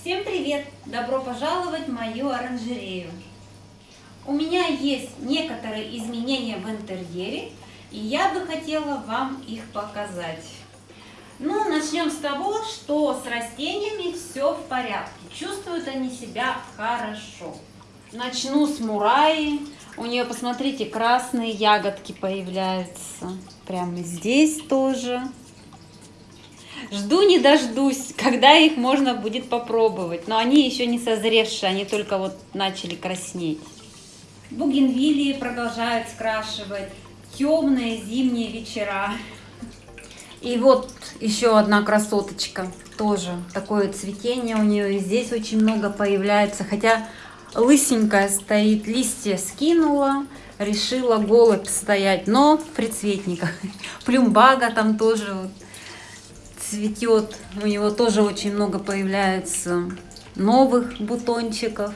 Всем привет! Добро пожаловать в мою оранжерею. У меня есть некоторые изменения в интерьере, и я бы хотела вам их показать. Ну, начнем с того, что с растениями все в порядке. Чувствуют они себя хорошо. Начну с мураи. У нее, посмотрите, красные ягодки появляются. Прямо здесь тоже. Жду не дождусь, когда их можно будет попробовать. Но они еще не созревшие, они только вот начали краснеть. Бугенвилии продолжают скрашивать. Темные зимние вечера. И вот еще одна красоточка. Тоже такое цветение у нее. И здесь очень много появляется. Хотя лысенькая стоит, листья скинула. Решила голубь стоять, но в предцветниках. Плюмбага там тоже вот цветет. У него тоже очень много появляется новых бутончиков.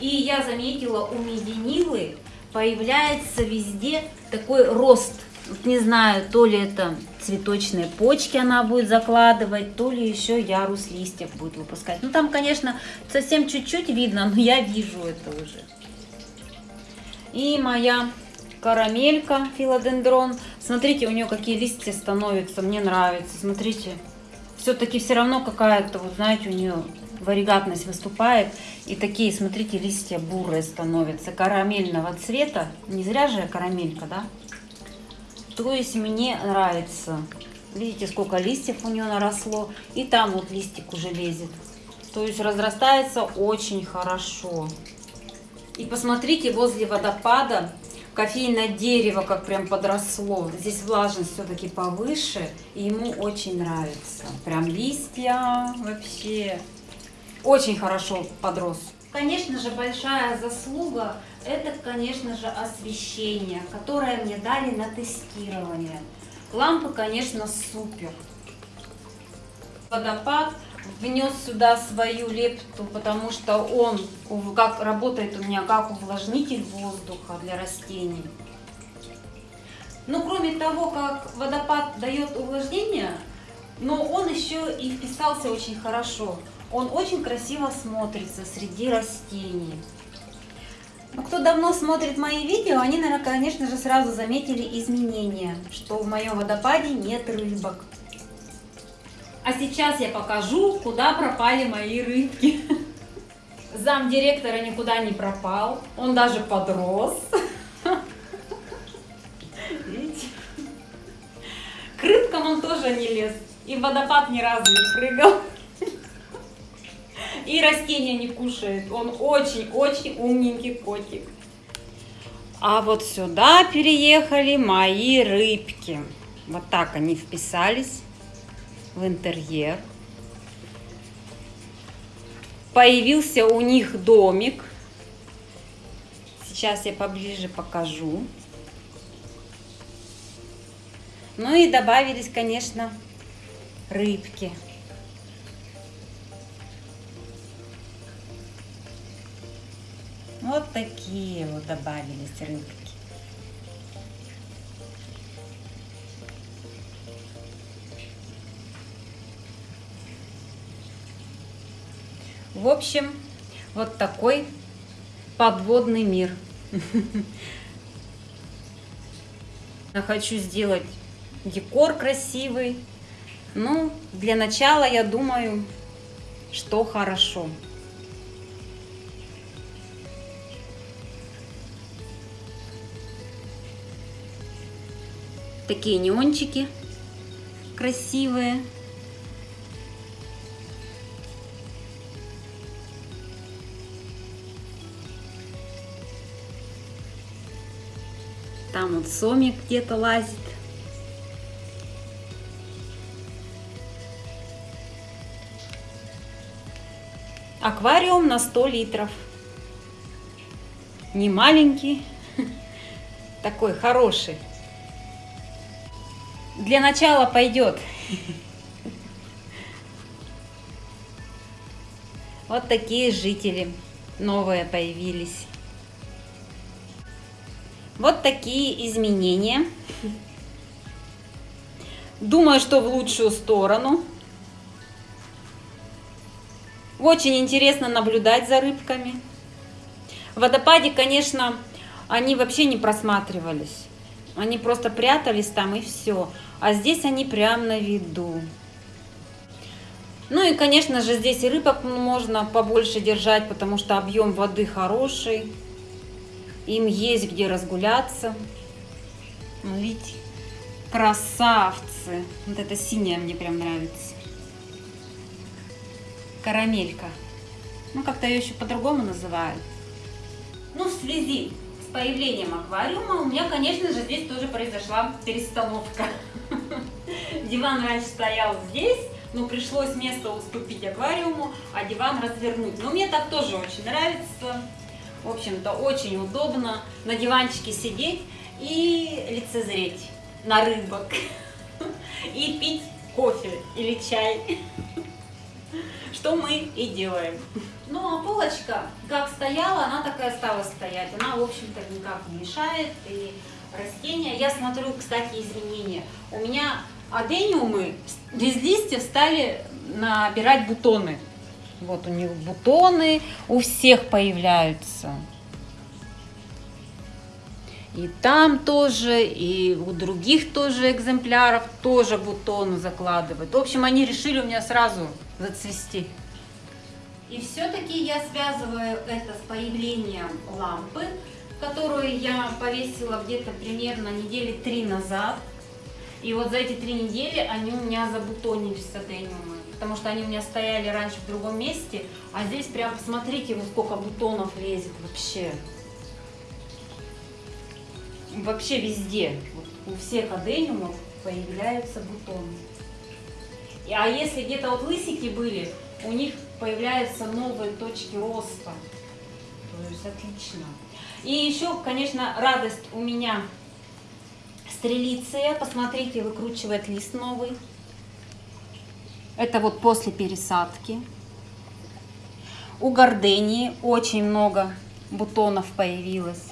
И я заметила, у меденилы появляется везде такой рост. Вот не знаю, то ли это цветочные почки она будет закладывать, то ли еще ярус листьев будет выпускать. Ну там, конечно, совсем чуть-чуть видно, но я вижу это уже. И моя карамелька филодендрон. Смотрите, у нее какие листья становятся, мне нравится. Смотрите, все-таки все равно какая-то, вот знаете, у нее варигатность выступает. И такие, смотрите, листья бурые становятся, карамельного цвета. Не зря же карамелька, да? То есть мне нравится. Видите, сколько листьев у нее наросло. И там вот листик уже лезет. То есть разрастается очень хорошо. И посмотрите, возле водопада кофейное дерево как прям подросло. Здесь влажность все-таки повыше, и ему очень нравится. Прям листья вообще очень хорошо подрос. Конечно же, большая заслуга – это, конечно же, освещение, которое мне дали на тестирование. Лампы, конечно, супер. Водопад внес сюда свою лепту, потому что он как работает у меня как увлажнитель воздуха для растений. Но кроме того, как водопад дает увлажнение, но он еще и вписался очень хорошо. Он очень красиво смотрится среди растений. Но кто давно смотрит мои видео, они, наверное, конечно же, сразу заметили изменения, что в моем водопаде нет рыбок. А сейчас я покажу, куда пропали мои рыбки. Зам директора никуда не пропал, он даже подрос. Видите? К рыбкам он тоже не лез, и в водопад ни разу не прыгал. И растения не кушает, он очень-очень умненький котик. А вот сюда переехали мои рыбки. Вот так они вписались в интерьер. Появился у них домик. Сейчас я поближе покажу. Ну и добавились, конечно, рыбки. Вот такие вот добавились рыбки. В общем, вот такой подводный мир. Я хочу сделать декор красивый. Ну, для начала, я думаю, что хорошо. Такие неончики красивые. Сомик где-то лазит. Аквариум на 100 литров. Не маленький, такой хороший. Для начала пойдет. Вот такие жители новые появились. Вот такие изменения. Думаю, что в лучшую сторону. Очень интересно наблюдать за рыбками. В водопаде, конечно, они вообще не просматривались. Они просто прятались там и все. А здесь они прям на виду. Ну и, конечно же, здесь и рыбок можно побольше держать, потому что объем воды хороший. Им есть где разгуляться. Видите, красавцы. Вот это синяя мне прям нравится. Карамелька. Ну, как-то ее еще по-другому называют. Ну, в связи с появлением аквариума у меня, конечно же, здесь тоже произошла перестановка. Диван раньше стоял здесь, но пришлось место уступить аквариуму, а диван развернуть. Но мне так тоже очень нравится. В общем-то, очень удобно на диванчике сидеть и лицезреть на рыбок. И пить кофе или чай. Что мы и делаем. Ну, а полочка, как стояла, она такая стала стоять. Она, в общем-то, никак не мешает. И растения, я смотрю, кстати, изменения. У меня адениумы без листьев стали набирать бутоны. Вот у них бутоны у всех появляются. И там тоже, и у других тоже экземпляров тоже бутоны закладывают. В общем, они решили у меня сразу зацвести. И все-таки я связываю это с появлением лампы, которую я повесила где-то примерно недели три назад. И вот за эти три недели они у меня забутонились с адениумы, потому что они у меня стояли раньше в другом месте, а здесь прям посмотрите, вот сколько бутонов лезет вообще. Вообще везде, вот у всех адениумов появляются бутоны. А если где-то вот лысики были, у них появляются новые точки роста. То есть отлично. И еще, конечно, радость у меня Стрелиция, посмотрите, выкручивает лист новый. Это вот после пересадки. У гордении очень много бутонов появилось.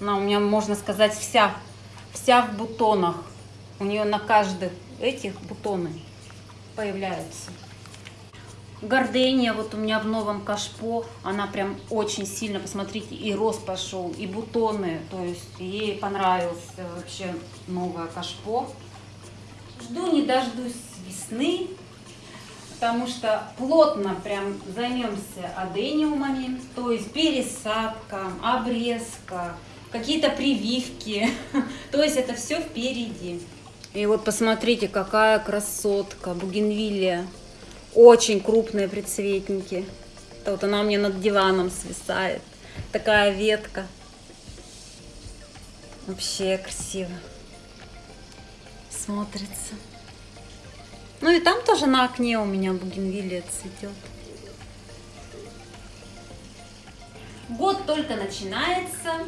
Она у меня, можно сказать, вся, вся в бутонах. У нее на каждых этих бутоны появляются. Гордения вот у меня в новом кашпо, она прям очень сильно, посмотрите, и рост пошел, и бутоны, то есть ей понравилось вообще новое кашпо. Жду не дождусь весны, потому что плотно прям займемся адениумами, то есть пересадка, обрезка, какие-то прививки, то есть это все впереди. И вот посмотрите, какая красотка, бугенвилия. Очень крупные предцветники. Вот она у меня над диваном свисает. Такая ветка. Вообще красиво. Смотрится. Ну и там тоже на окне у меня бугенвилия цветет. Год только начинается,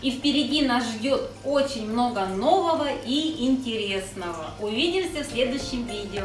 и впереди нас ждет очень много нового и интересного. Увидимся в следующем видео.